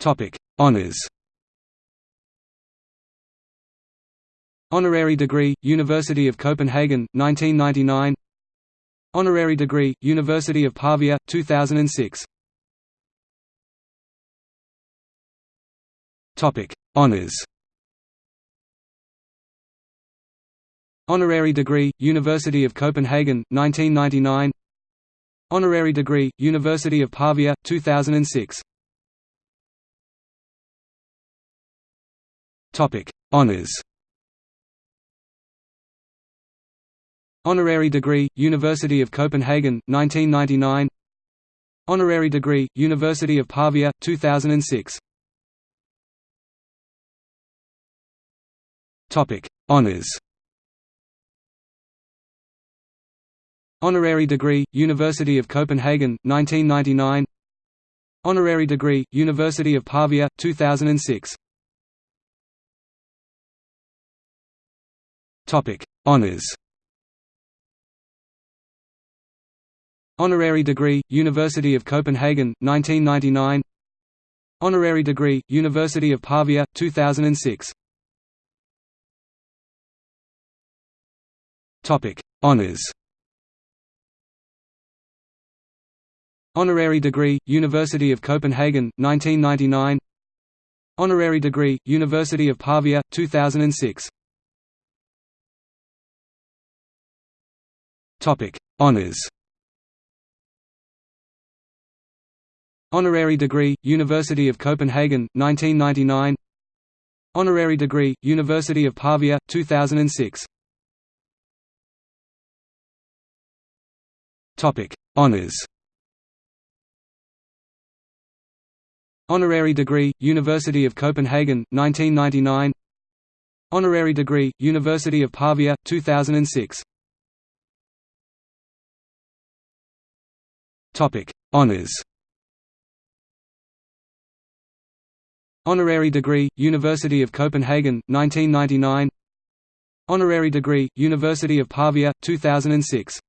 Topic: Honors. Honorary degree, University of Copenhagen, 1999. Honorary degree, University of Pavia, 2006. Topic: Honors. Honorary degree, University of Copenhagen, 1999. Honorary degree, University of Pavia, 2006. Topic: Honors. Honorary degree, University of Copenhagen, 1999. Honorary degree, University of Pavia, 2006. Topic: Honors. Honorary degree, University of Copenhagen, 1999. Honorary degree, University of Pavia, 2006. Topic: Honors. Honorary degree, University of Copenhagen, 1999. Honorary degree, University of Pavia, 2006. Topic: Honors. Honorary degree, University of Copenhagen, 1999. Honorary degree, University of Pavia, 2006. Topic: Honors. Honorary degree, University of Copenhagen, 1999. Honorary degree, University of Pavia, 2006. Topic: Honors. Honorary degree, University of Copenhagen, 1999. Honorary degree, University of Pavia, 2006. Honors. Honorary degree, University of Copenhagen, 1999. Honorary degree, University of Pavia, 2006.